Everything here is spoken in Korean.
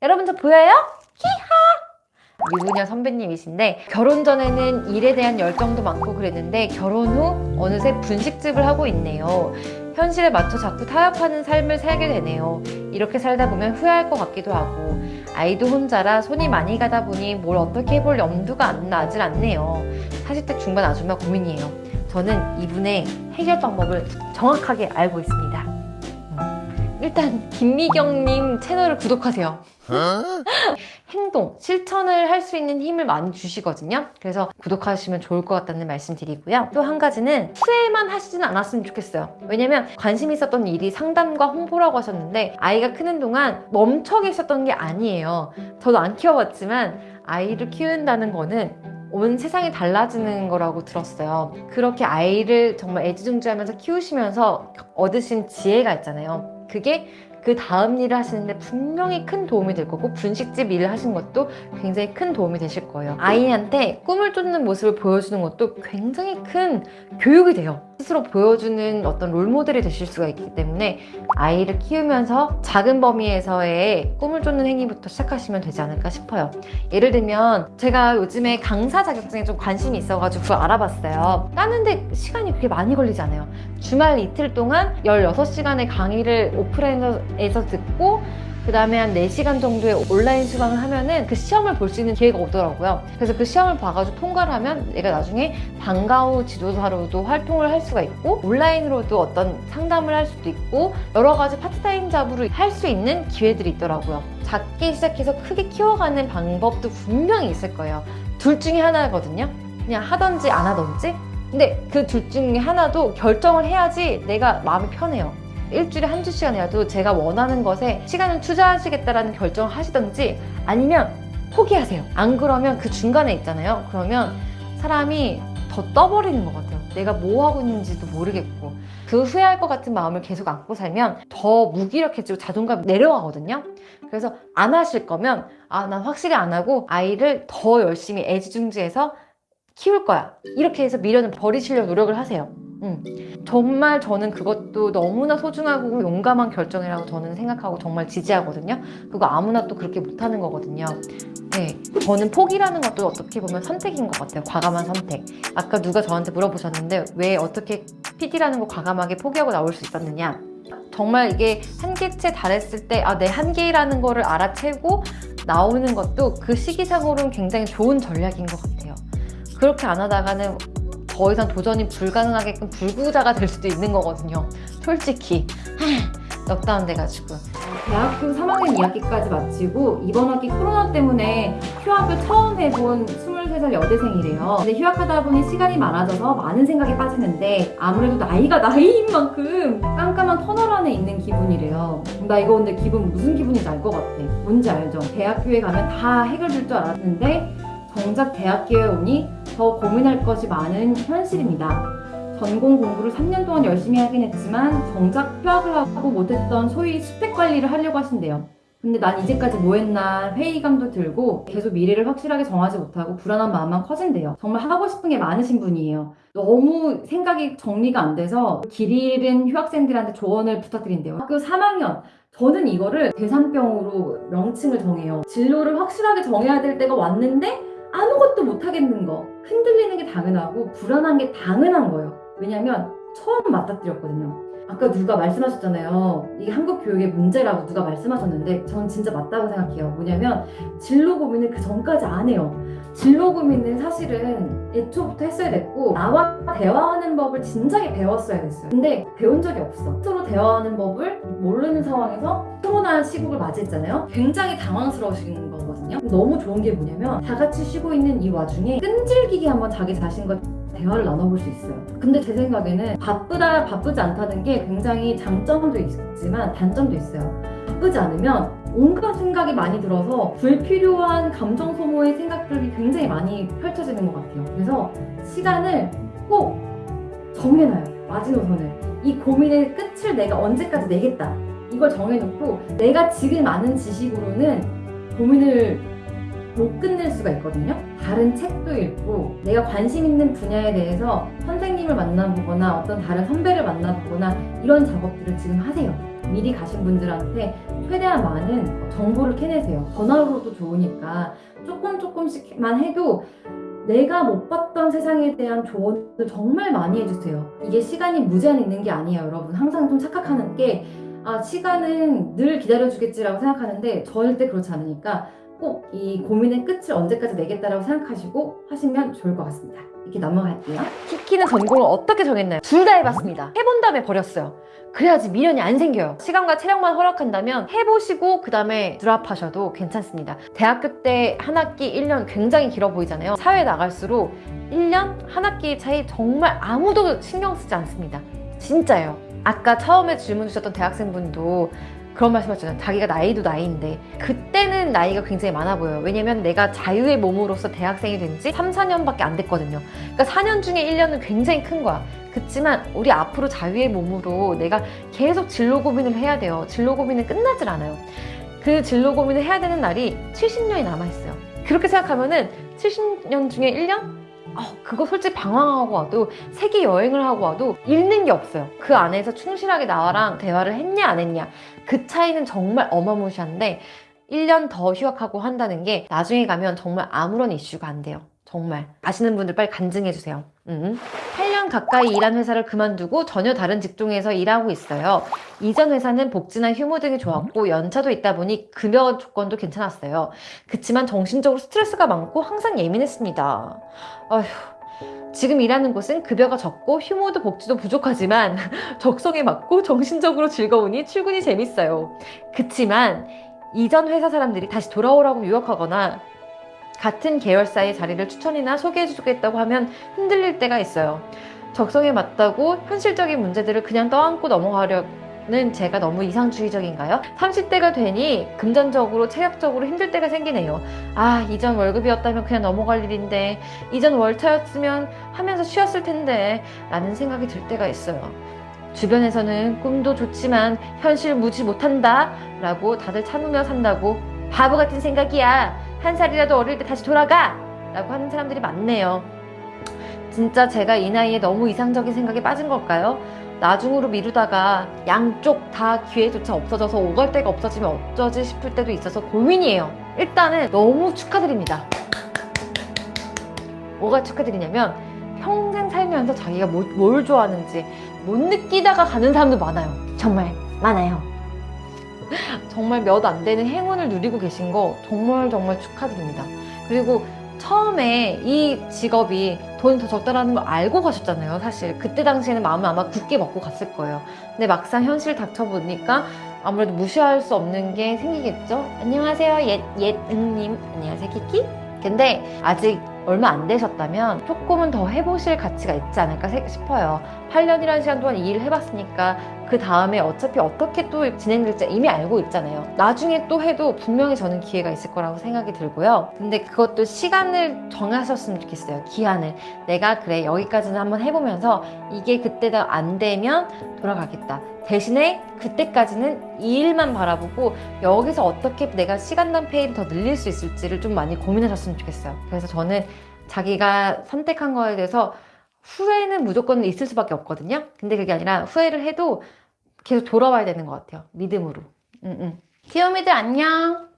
여러분 저 보여요? 히하! 유부녀 선배님이신데 결혼 전에는 일에 대한 열정도 많고 그랬는데 결혼 후 어느새 분식집을 하고 있네요. 현실에 맞춰 자꾸 타협하는 삶을 살게 되네요. 이렇게 살다 보면 후회할 것 같기도 하고 아이도 혼자라 손이 많이 가다 보니 뭘 어떻게 해볼 염두가 안 나질 않네요. 40대 중반 아줌마 고민이에요. 저는 이분의 해결 방법을 정확하게 알고 있습니다. 음, 일단 김미경님 채널을 구독하세요. 행동, 실천을 할 수 있는 힘을 많이 주시거든요. 그래서 구독하시면 좋을 것 같다는 말씀 드리고요. 또 한 가지는 후회만 하시진 않았으면 좋겠어요. 왜냐면 관심 있었던 일이 상담과 홍보라고 하셨는데 아이가 크는 동안 멈춰 계셨던 게 아니에요. 저도 안 키워봤지만 아이를 키운다는 거는 온 세상이 달라지는 거라고 들었어요. 그렇게 아이를 정말 애지중지하면서 키우시면서 얻으신 지혜가 있잖아요. 그게 그 다음 일을 하시는데 분명히 큰 도움이 될 거고 분식집 일을 하신 것도 굉장히 큰 도움이 되실 거예요. 아이한테 꿈을 쫓는 모습을 보여주는 것도 굉장히 큰 교육이 돼요. 스스로 보여주는 어떤 롤모델이 되실 수가 있기 때문에 아이를 키우면서 작은 범위에서의 꿈을 쫓는 행위부터 시작하시면 되지 않을까 싶어요. 예를 들면 제가 요즘에 강사 자격증에 좀 관심이 있어가지고 알아봤어요. 따는데 시간이 그렇게 많이 걸리지 않아요. 주말 이틀 동안 16시간의 강의를 오프라인에서 듣고 그 다음에 한 4시간 정도의 온라인 수강을 하면은 그 시험을 볼 수 있는 기회가 오더라고요. 그래서 그 시험을 봐가지고 통과를 하면 내가 나중에 방과후 지도사로도 활동을 할 수가 있고 온라인으로도 어떤 상담을 할 수도 있고 여러 가지 파트타임 잡으로 할 수 있는 기회들이 있더라고요. 작게 시작해서 크게 키워가는 방법도 분명히 있을 거예요. 둘 중에 하나거든요. 그냥 하던지 안 하던지. 근데 그 둘 중에 하나도 결정을 해야지 내가 마음이 편해요. 일주일에 한두 시간이라도 제가 원하는 것에 시간을 투자하시겠다라는 결정을 하시던지 아니면 포기하세요. 안 그러면 그 중간에 있잖아요. 그러면 사람이 더 떠버리는 것 같아요. 내가 뭐 하고 있는지도 모르겠고 그 후회할 것 같은 마음을 계속 안고 살면 더 무기력해지고 자존감이 내려가거든요. 그래서 안 하실 거면 아 난 확실히 안 하고 아이를 더 열심히 애지중지해서 키울 거야. 이렇게 해서 미련을 버리시려고 노력을 하세요. 음. 정말 저는 그것도 너무나 소중하고 용감한 결정이라고 저는 생각하고 정말 지지하거든요. 그거 아무나 또 그렇게 못하는 거거든요. 네, 저는 포기라는 것도 어떻게 보면 선택인 것 같아요. 과감한 선택. 아까 누가 저한테 물어보셨는데 왜 어떻게 PD라는 거 과감하게 포기하고 나올 수 있었느냐? 정말 이게 한계치에 달했을 때 아, 내 한계라는 거를 알아채고 나오는 것도 그 시기상으로는 굉장히 좋은 전략인 것 같아요. 그렇게 안 하다가는 더 이상 도전이 불가능하게끔 불구자가 될 수도 있는 거거든요. 솔직히 넉다운 돼가지고 대학교 3학년 2학기까지 마치고 이번 학기 코로나 때문에 휴학을 처음 해본 23살 여대생이래요. 근데 휴학하다 보니 시간이 많아져서 많은 생각에 빠지는데 아무래도 나이가 나이인 만큼 깜깜한 터널 안에 있는 기분이래요. 나 이거 근데 기분 무슨 기분인지 알 것 같아. 뭔지 알죠? 대학교에 가면 다 해결될 줄 알았는데 정작 대학교에 오니 더 고민할 것이 많은 현실입니다. 전공 공부를 3년 동안 열심히 하긴 했지만 정작 휴학을 하고 못했던 소위 스펙 관리를 하려고 하신대요. 근데 난 이제까지 뭐 했나 회의감도 들고 계속 미래를 확실하게 정하지 못하고 불안한 마음만 커진대요. 정말 하고 싶은 게 많으신 분이에요. 너무 생각이 정리가 안 돼서 길 잃은 휴학생들한테 조언을 부탁드린대요. 학교 3학년 저는 이거를 대상병으로 명칭을 정해요. 진로를 확실하게 정해야 될 때가 왔는데 아무것도 못하겠는 거 흔들리는 게 당연하고 불안한 게 당연한 거예요. 왜냐면 처음 맞닥뜨렸거든요. 아까 누가 말씀하셨잖아요. 이게 한국 교육의 문제라고 누가 말씀하셨는데 전 진짜 맞다고 생각해요. 뭐냐면 진로 고민을 그 전까지 안 해요. 진로 고민은 사실은 애초부터 했어야 됐고 나와 대화하는 법을 진작에 배웠어야 됐어요. 근데 배운 적이 없어. 서로 대화하는 법을 모르는 상황에서 코로나 시국을 맞이했잖아요. 굉장히 당황스러우신 거 거든요. 너무 좋은 게 뭐냐면 다 같이 쉬고 있는 이 와중에 끈질기게 한번 자기 자신과 대화를 나눠볼 수 있어요. 근데 제 생각에는 바쁘다 바쁘지 않다는 게 굉장히 장점도 있지만 단점도 있어요. 바쁘지 않으면 온갖 생각이 많이 들어서 불필요한 감정 소모의 생각들이 굉장히 많이 펼쳐지는 것 같아요. 그래서 시간을 꼭 정해놔요. 마지노선을. 이 고민의 끝을 내가 언제까지 내겠다. 이걸 정해놓고 내가 지금 아는 지식으로는 고민을 못 끝낼 수가 있거든요 다른 책도 읽고 내가 관심 있는 분야에 대해서 선생님을 만나보거나 어떤 다른 선배를 만나보거나 이런 작업들을 지금 하세요 미리 가신 분들한테 최대한 많은 정보를 캐내세요. 전화로도 좋으니까 조금 조금씩만 해도 내가 못 봤던 세상에 대한 조언을 정말 많이 해주세요. 이게 시간이 무제한 있는 게 아니에요, 여러분. 항상 좀 착각하는 게, 아, 시간은 늘 기다려주겠지라고 생각하는데, 절대 그렇지 않으니까 꼭 이 고민의 끝을 언제까지 내겠다라고 생각하시고 하시면 좋을 것 같습니다. 이렇게 넘어갈게요. 키키는 전공을 어떻게 정했나요? 둘 다 해봤습니다. 해본 다음에 버렸어요. 그래야지 미련이 안 생겨요. 시간과 체력만 허락한다면 해보시고 그 다음에 드랍하셔도 괜찮습니다. 대학교 때 한 학기 1년 굉장히 길어 보이잖아요. 사회 나갈수록 1년 한 학기 차이 정말 아무도 신경 쓰지 않습니다. 진짜예요. 아까 처음에 질문 주셨던 대학생분도 그런 말씀 하셨잖아요. 자기가 나이도 나이인데 그때는 나이가 굉장히 많아 보여요. 왜냐면 내가 자유의 몸으로서 대학생이 된 지 3, 4년밖에 안 됐거든요. 그러니까 4년 중에 1년은 굉장히 큰 거야. 그렇지만 우리 앞으로 자유의 몸으로 내가 계속 진로 고민을 해야 돼요. 진로 고민은 끝나질 않아요. 그 진로 고민을 해야 되는 날이 70년이 남아있어요. 그렇게 생각하면 은 70년 중에 1년? 어, 그거 솔직히 방황하고 와도 세계 여행을 하고 와도 잃는 게 없어요. 그 안에서 충실하게 나와랑 대화를 했냐 안 했냐 그 차이는 정말 어마무시한데 1년 더 휴학하고 한다는 게 나중에 가면 정말 아무런 이슈가 안 돼요. 정말 아시는 분들 빨리 간증해 주세요. 음. 8년 가까이 일한 회사를 그만두고 전혀 다른 직종에서 일하고 있어요. 이전 회사는 복지나 휴무 등이 좋았고 연차도 있다 보니 급여 조건도 괜찮았어요. 그치만 정신적으로 스트레스가 많고 항상 예민했습니다. 아휴. 지금 일하는 곳은 급여가 적고 휴무도 복지도 부족하지만 적성에 맞고 정신적으로 즐거우니 출근이 재밌어요. 그치만 이전 회사 사람들이 다시 돌아오라고 유혹하거나 같은 계열사의 자리를 추천이나 소개해주겠다고 하면 흔들릴 때가 있어요. 적성에 맞다고 현실적인 문제들을 그냥 떠안고 넘어가려는 제가 너무 이상주의적인가요? 30대가 되니 금전적으로 체력적으로 힘들 때가 생기네요. 아 이전 월급이었다면 그냥 넘어갈 일인데 이전 월차였으면 하면서 쉬었을 텐데 라는 생각이 들 때가 있어요. 주변에서는 꿈도 좋지만 현실 무지 못한다 라고 다들 참으며 산다고 바보 같은 생각이야 한 살이라도 어릴 때 다시 돌아가 라고 하는 사람들이 많네요 진짜 제가 이 나이에 너무 이상적인 생각에 빠진 걸까요? 나중으로 미루다가 양쪽 다 기회조차 없어져서 오갈 데가 없어지면 어쩌지 싶을 때도 있어서 고민이에요 일단은 너무 축하드립니다 뭐가 축하드리냐면 평생 살면서 자기가 뭐- 뭘 좋아하는지 못 느끼다가 가는 사람도 많아요. 정말 많아요. 정말 몇 안 되는 행운을 누리고 계신 거 정말 정말 축하드립니다. 그리고 처음에 이 직업이 돈이 더 적다라는 걸 알고 가셨잖아요, 사실. 그때 당시에는 마음을 아마 굳게 먹고 갔을 거예요. 근데 막상 현실 닥쳐보니까 아무래도 무시할 수 없는 게 생기겠죠? 안녕하세요, 옛, 옛 응님. 안녕하세요, 키키. 근데 아직 얼마 안 되셨다면 조금은 더 해보실 가치가 있지 않을까 세- 싶어요. 8년이라는 시간 동안 이 일을 해봤으니까 그 다음에 어차피 어떻게 또 진행될지 이미 알고 있잖아요. 나중에 또 해도 분명히 저는 기회가 있을 거라고 생각이 들고요. 근데 그것도 시간을 정하셨으면 좋겠어요. 기한을. 내가 그래 여기까지는 한번 해보면서 이게 그때도 안 되면 돌아가겠다. 대신에 그때까지는 이 일만 바라보고 여기서 어떻게 내가 시간당 페이를 더 늘릴 수 있을지를 좀 많이 고민하셨으면 좋겠어요. 그래서 저는 자기가 선택한 거에 대해서 후회는 무조건 있을 수밖에 없거든요. 근데 그게 아니라 후회를 해도 계속 돌아와야 되는 것 같아요. 믿음으로. 응, 응. 귀요미들 안녕.